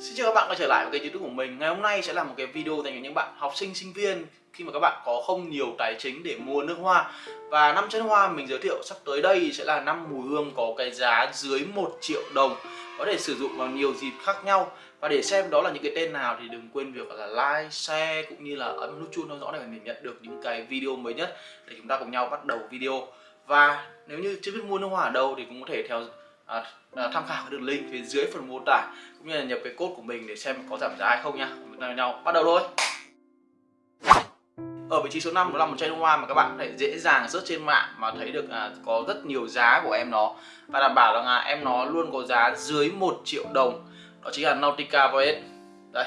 Xin chào các bạn quay trở lại với kênh youtube của mình. Ngày hôm nay sẽ là một cái video dành cho những bạn học sinh, sinh viên Khi mà các bạn có không nhiều tài chính để mua nước hoa. Và năm chân hoa mình giới thiệu sắp tới đây sẽ là năm mùi hương có cái giá dưới 1 triệu đồng. Có thể sử dụng vào nhiều dịp khác nhau. Và để xem đó là những cái tên nào thì đừng quên việc là like, share cũng như là ấn nút chuông theo dõi để mình nhận được những cái video mới nhất Để chúng ta cùng nhau bắt đầu video. Và nếu như chưa biết mua nước hoa ở đâu thì cũng có thể theo à, tham khảo cái đường link phía dưới phần mô tả cũng như là nhập cái code của mình để xem có giảm giá hay không nha chúng ta nhau bắt đầu thôi. Ở vị trí số 5 đó là một chai nước hoa mà các bạn có thể dễ dàng search trên mạng mà thấy được à, có rất nhiều giá của em nó. Và đảm bảo rằng là em nó luôn có giá dưới 1 triệu đồng. Đó chính là Nautica Voyage. Đây.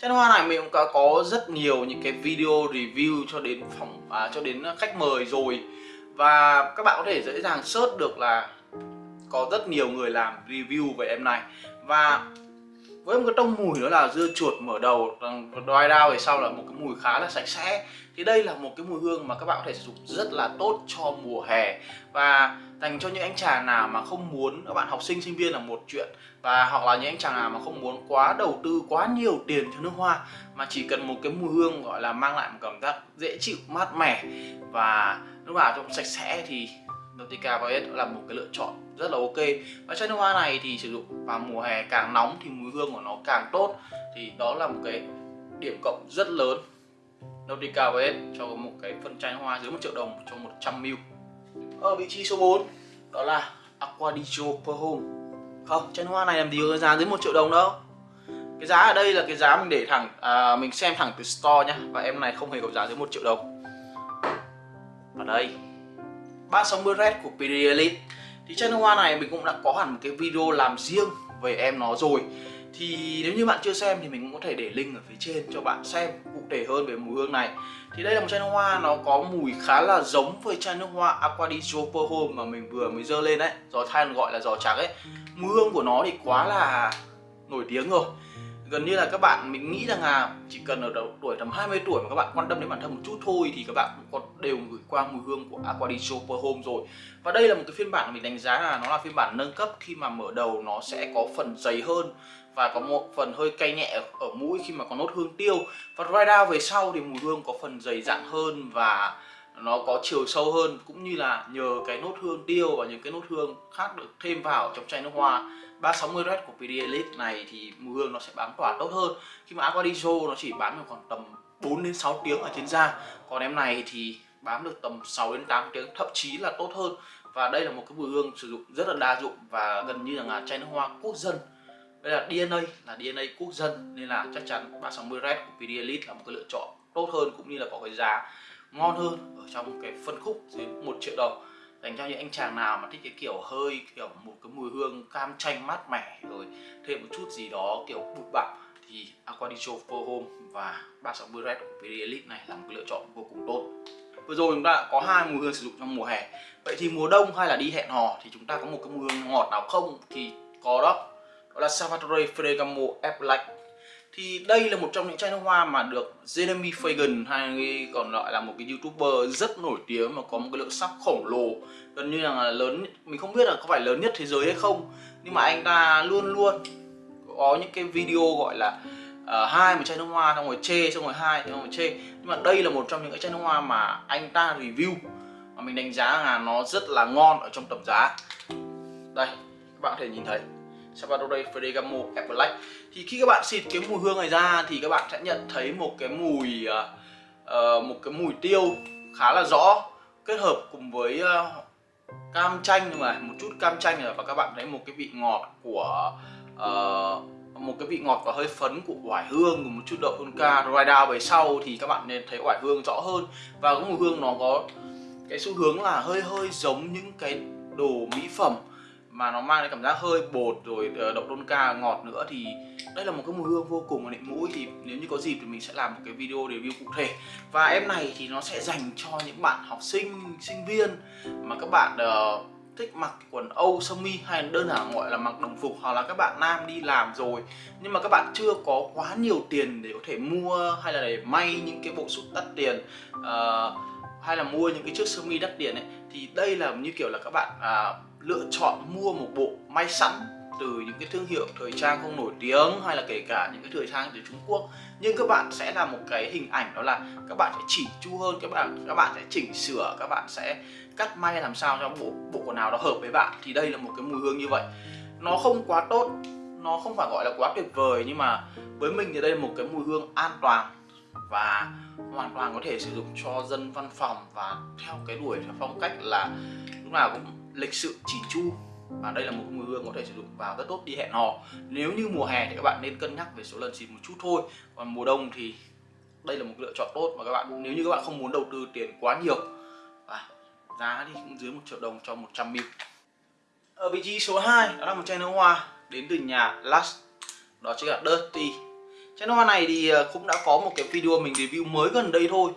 Chai nước hoa này mình cũng có, có rất nhiều những cái video review cho đến phòng à, cho đến khách mời rồi. Và các bạn có thể dễ dàng search được là có rất nhiều người làm review về em này. Và với một cái tông mùi đó là dưa chuột mở đầu đói đao về sau là một cái mùi khá là sạch sẽ. Thì đây là một cái mùi hương mà các bạn có thể sử dụng rất là tốt cho mùa hè. Và dành cho những anh chàng nào mà không muốn, các bạn học sinh sinh viên là một chuyện. Và hoặc là những anh chàng nào mà không muốn quá đầu tư, quá nhiều tiền cho nước hoa, mà chỉ cần một cái mùi hương gọi là mang lại một cảm giác dễ chịu, mát mẻ và lúc nào trong sạch sẽ thì Nautica Violet là một cái lựa chọn rất là ok. Và chai nước hoa này thì sử dụng vào mùa hè càng nóng thì mùi hương của nó càng tốt. Thì đó là một cái điểm cộng rất lớn. Nautica VS cho một cái phân chai hoa dưới 1 triệu đồng cho 100ml ở vị trí số 4 đó là Aqua di Gio Home. Không chai hoa này làm gì có giá dưới 1 triệu đồng đâu. Cái giá ở đây là cái giá mình để thẳng à, mình xem thẳng từ store nhá. Và em này không hề có giá dưới 1 triệu đồng. Ở đây 360 Red của PD Elite thì chai nước hoa này mình cũng đã có hẳn một cái video làm riêng về em nó rồi. Thì nếu như bạn chưa xem thì mình cũng có thể để link ở phía trên cho bạn xem cụ thể hơn về mùi hương này. Thì đây là một chai nước hoa, nó có mùi khá là giống với chai nước hoa Aqua di Gio Home mà mình vừa mới dơ lên đấy giò than gọi là giò trắng ấy. Mùi hương của nó thì quá là nổi tiếng rồi gần như là các bạn mình nghĩ rằng là chỉ cần ở độ tuổi tầm 20 tuổi mà các bạn quan tâm đến bản thân một chút thôi thì các bạn cũng có đều gửi qua mùi hương của Aqua Super Home rồi. Và đây là một cái phiên bản mình đánh giá là nó là phiên bản nâng cấp khi mà mở đầu nó sẽ có phần dày hơn và có một phần hơi cay nhẹ ở, mũi khi mà có nốt hương tiêu. Và dry down về sau thì mùi hương có phần dày dặn hơn và nó có chiều sâu hơn cũng như là nhờ cái nốt hương tiêu và những cái nốt hương khác được thêm vào trong chai nước hoa. 360 red của PD Elite này thì mùi hương nó sẽ bám tỏa tốt hơn. Khi mà Aquadiso nó chỉ bám được khoảng tầm 4 đến 6 tiếng ở trên da, còn em này thì bám được tầm 6 đến 8 tiếng, thậm chí là tốt hơn. Và đây là một cái mùi hương sử dụng rất là đa dụng và gần như là chai nước hoa quốc dân. Đây là DNA là DNA quốc dân, nên là chắc chắn 360 red của PD Elite là một cái lựa chọn tốt hơn cũng như là có cái giá ngon hơn ở trong cái phân khúc dưới 1 triệu đồng dành cho những anh chàng nào mà thích cái kiểu hơi, kiểu một cái mùi hương cam chanh mát mẻ, rồi thêm một chút gì đó kiểu bụi bặm thì Aquadicho For Home và 360 Red của PD Elite này là một cái lựa chọn vô cùng tốt. Vừa rồi chúng ta có hai mùi hương sử dụng trong mùa hè. Vậy thì mùa đông hay là đi hẹn hò thì chúng ta có một cái mùi hương ngọt nào không? Thì có đó đó là Salvatore Ferragamo Apple thì đây là một trong những chai nước hoa mà được Jeremy Fagan hay còn gọi là một cái youtuber rất nổi tiếng mà có một cái lượng sắp khổng lồ gần như là lớn mình không biết là có phải lớn nhất thế giới hay không nhưng mà anh ta luôn luôn có những cái video gọi là uh, hai một chai nước hoa xong rồi chê xong rồi hai xong rồi chê. Nhưng mà đây là một trong những cái chai nước hoa mà anh ta review mà mình đánh giá là nó rất là ngon ở trong tầm giá. Đây các bạn có thể nhìn thấy. Salvador Ferragamo Apple Black thì khi các bạn xịt cái mùi hương này ra thì các bạn sẽ nhận thấy một cái mùi uh, một cái mùi tiêu khá là rõ kết hợp cùng với uh, cam chanh nhưng mà một chút cam chanh và các bạn thấy một cái vị ngọt của uh, một cái vị ngọt và hơi phấn của oải hương cùng một chút đậu hương ca dry down về sau thì các bạn nên thấy oải hương rõ hơn. Và cái mùi hương nó có cái xu hướng là hơi hơi giống những cái đồ mỹ phẩm mà nó mang cái cảm giác hơi bột rồi ờ, đậu đôn ca ngọt nữa thì đây là một cái mùi hương vô cùng là nịnh mũi. Thì nếu như có dịp thì mình sẽ làm một cái video review cụ thể. Và em này thì nó sẽ dành cho những bạn học sinh sinh viên mà các bạn uh, thích mặc quần âu sơ mi hay đơn giản gọi là mặc đồng phục hoặc là các bạn nam đi làm rồi. Nhưng mà các bạn chưa có quá nhiều tiền để có thể mua hay là để may những cái bộ sút đắt tiền uh, hay là mua những cái chiếc sơ mi đắt tiền ấy. Thì đây là như kiểu là các bạn uh, lựa chọn mua một bộ may sẵn từ những cái thương hiệu thời trang không nổi tiếng hay là kể cả những cái thời trang từ Trung Quốc. Nhưng các bạn sẽ là một cái hình ảnh đó là các bạn sẽ chỉnh chu hơn, các bạn các bạn sẽ chỉnh sửa, các bạn sẽ cắt may làm sao cho bộ bộ quần áo đó hợp với bạn. Thì đây là một cái mùi hương như vậy. Nó không quá tốt, nó không phải gọi là quá tuyệt vời, nhưng mà với mình thì đây là một cái mùi hương an toàn và hoàn toàn có thể sử dụng cho dân văn phòng và theo cái đuổi theo phong cách là lúc nào cũng lịch sự chỉn chu. Và đây là một mùi hương có thể sử dụng vào rất tốt đi hẹn hò. Nếu như mùa hè thì các bạn nên cân nhắc về số lần xịt một chút thôi. Còn mùa đông thì đây là một lựa chọn tốt mà các bạn, nếu như các bạn không muốn đầu tư tiền quá nhiều. Và giá thì cũng dưới một triệu đồng cho 100 ml. Ở vị trí số 2 đó là một chai nước hoa đến từ nhà Lush đó chính là Dirty. Chai nước hoa này thì ờ, cũng đã có một cái video mình review mới gần đây thôi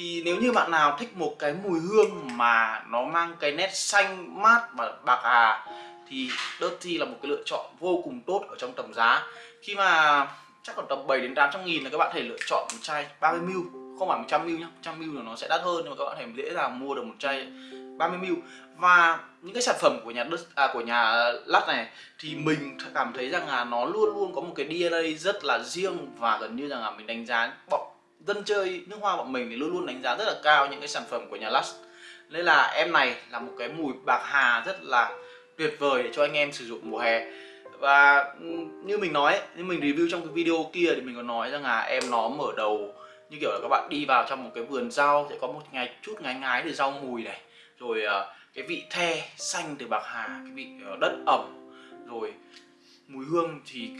thì nếu như bạn nào thích một cái mùi hương mà nó mang cái nét xanh mát và bạc hà thì Dirty là một cái lựa chọn vô cùng tốt ở trong tầm giá. Khi mà chắc còn tầm 7 đến 800 nghìn là các bạn thể lựa chọn một chai 30ml không phải 100ml nhá 100ml là nó sẽ đắt hơn nhưng mà các bạn thể dễ dàng mua được một chai 30ml và những cái sản phẩm của nhà à, của nhà lát này thì mình cảm thấy rằng là nó luôn luôn có một cái DNA rất là riêng và gần như rằng là mình đánh giá bọn dân chơi nước hoa bọn mình thì luôn luôn đánh giá rất là cao những cái sản phẩm của nhà Lush nên là em này là một cái mùi bạc hà rất là tuyệt vời để cho anh em sử dụng mùa hè. Và như mình nói như mình review trong cái video kia thì mình có nói rằng là em nó mở đầu như kiểu là các bạn đi vào trong một cái vườn rau, sẽ có một ngày, chút ngái ngái từ rau mùi này. Rồi ờ, cái vị the xanh từ bạc hà, cái vị ờ, đất ẩm. Rồi, mùi hương thì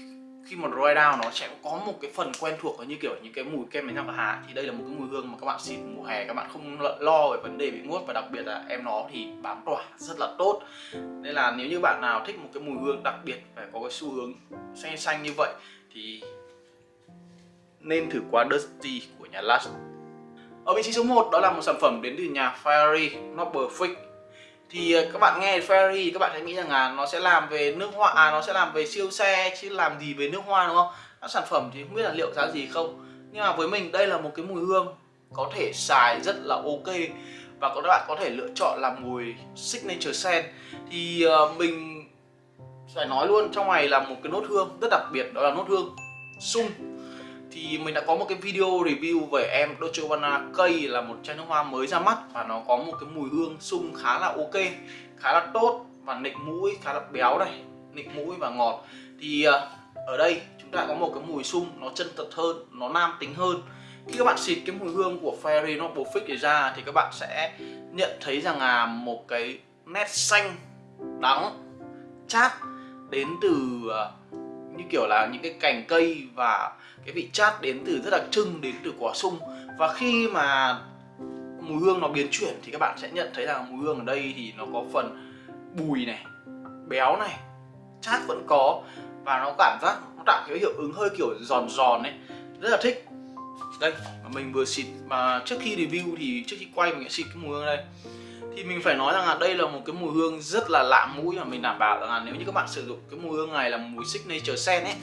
khi mà dry down nó sẽ có một cái phần quen thuộc như kiểu những cái mùi kem đánh răng và hà. Thì đây là một cái mùi hương mà các bạn xịt mùa hè, các bạn không lo về vấn đề bị muốt và đặc biệt là em nó thì bám tỏa rất là tốt. Nên là nếu như bạn nào thích một cái mùi hương đặc biệt, phải có cái xu hướng xanh xanh như vậy, thì nên thử qua Dusty của nhà Lush ở vị trí số 1 đó là một sản phẩm đến từ nhà Fiery Noble Fix thì ờ, các bạn nghe Ferrari các bạn sẽ nghĩ rằng là nó sẽ làm về nước hoa à, nó sẽ làm về siêu xe chứ làm gì về nước hoa đúng không? Các sản phẩm thì không biết là liệu giá gì không. Nhưng mà với mình đây là một cái mùi hương có thể xài rất là ok và các bạn có thể lựa chọn làm mùi signature scent. Thì uh, mình phải nói luôn trong này là một cái nốt hương rất đặc biệt đó là nốt hương sung thì mình đã có một cái video review về em Dolce Gabbana cây là một chai nước hoa mới ra mắt và nó có một cái mùi hương sung khá là ok, khá là tốt và nịnh mũi, khá là béo này nịnh mũi và ngọt. Thì ờ, ở đây chúng ta có một cái mùi sung, nó chân thật hơn, nó nam tính hơn. Khi các bạn xịt cái mùi hương của Fairy Noble Fix này ra thì các bạn sẽ nhận thấy rằng là một cái nét xanh đắng chát đến từ ờ, như kiểu là những cái cành cây và cái vị chát đến từ rất đặc trưng đến từ quả sung. Và khi mà mùi hương nó biến chuyển thì các bạn sẽ nhận thấy rằng mùi hương ở đây thì nó có phần bùi này, béo này, chát vẫn có. Và nó cảm giác, nó tạo cái hiệu ứng hơi kiểu giòn giòn ấy. Rất là thích. Đây, mà mình vừa xịt, mà trước khi review thì trước khi quay mình sẽ xịt cái mùi hương đây thì mình phải nói rằng là đây là một cái mùi hương rất là lạ mũi mà mình đảm bảo rằng là nếu như các bạn sử dụng cái mùi hương này là mùi signature scent ấy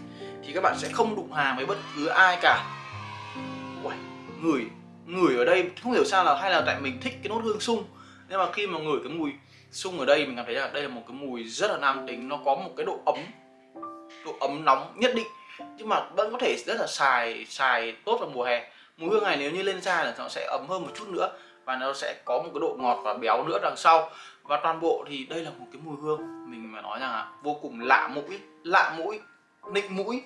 thì các bạn sẽ không đụng hàng với bất cứ ai cả. Uầy, ngửi ngửi ở đây không hiểu sao là hay là tại mình thích cái nốt hương sung. Nhưng mà khi mà ngửi cái mùi sung ở đây mình cảm thấy là đây là một cái mùi rất là nam tính nó có một cái độ ấm độ ấm nóng nhất định. Nhưng mà vẫn có thể rất là xài xài tốt vào mùa hè. Mùi hương này nếu như lên da là nó sẽ ấm hơn một chút nữa và nó sẽ có một cái độ ngọt và béo nữa đằng sau. Và toàn bộ thì đây là một cái mùi hương mình mà nói rằng là vô cùng lạ mũi lạ mũi nịnh mũi.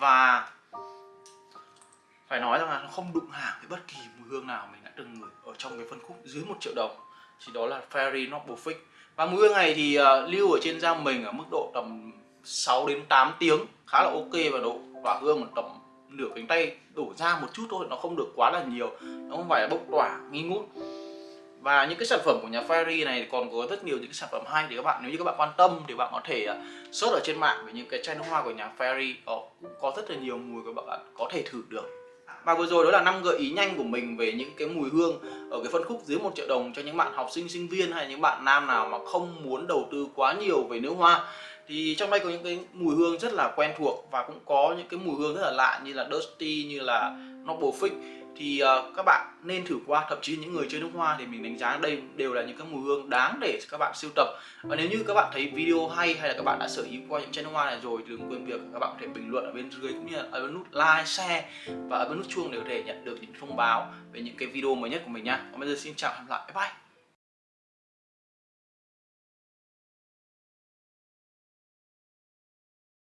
Và phải nói rằng là nó không đụng hàng với bất kỳ mùi hương nào mình đã từng ngửi ở trong cái phân khúc dưới một triệu đồng. Thì đó là Fairy Noble Fix và mùi hương này thì uh, lưu ở trên da mình ở mức độ tầm 6 đến 8 tiếng khá là ok và độ tỏa hương một tầm nửa cánh tay đổ ra một chút thôi, nó không được quá là nhiều, nó không phải là bốc tỏa nghi ngút. Và những cái sản phẩm của nhà Fairy này còn có rất nhiều những cái sản phẩm hay thì các bạn, nếu như các bạn quan tâm thì bạn có thể à, search ở trên mạng về những cái chai nước hoa của nhà Fairy ờ, có có rất là nhiều mùi các bạn có thể thử được. Và vừa rồi đó là năm gợi ý nhanh của mình về những cái mùi hương ở cái phân khúc dưới một triệu đồng cho những bạn học sinh sinh viên hay những bạn nam nào mà không muốn đầu tư quá nhiều về nước hoa thì trong đây có những cái mùi hương rất là quen thuộc và cũng có những cái mùi hương rất là lạ như là Dusty như là Noble Fig thì uh, các bạn nên thử qua thậm chí những người chơi nước hoa thì mình đánh giá đây đều là những cái mùi hương đáng để các bạn sưu tập. Và nếu như các bạn thấy video hay hay là các bạn đã sở hữu qua những chai nước hoa này rồi thì đừng quên việc các bạn có thể bình luận ở bên dưới cũng như là ở bên nút like share và ở bên nút chuông để có thể nhận được những thông báo về những cái video mới nhất của mình nha. Còn bây giờ xin chào và hẹn gặp lại. Bye bye.